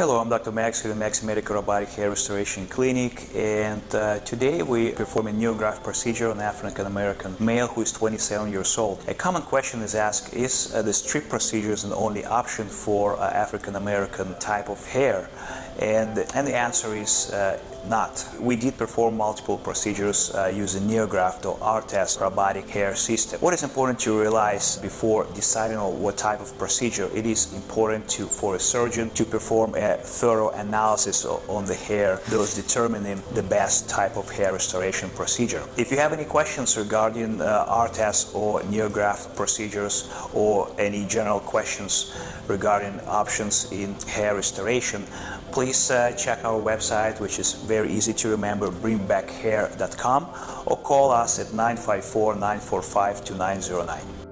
Hello, I'm Dr. Max with Max Medical Robotic Hair Restoration Clinic and uh, today we perform a NeoGraft procedure on an African American male who is 27 years old. A common question is asked, is uh, the strip procedure the only option for uh, African American type of hair? And, and the answer is uh, not. We did perform multiple procedures uh, using NeoGraft or ARTAS robotic hair system. What is important to realize before deciding on what type of procedure, it is important to, for a surgeon to perform a thorough analysis on the hair, thus determining the best type of hair restoration procedure. If you have any questions regarding uh, ARTAS or NeoGraft procedures or any general questions regarding options in hair restoration, please uh, check our website, which is very easy to remember, bringbackhair.com, or call us at 954 945 2909.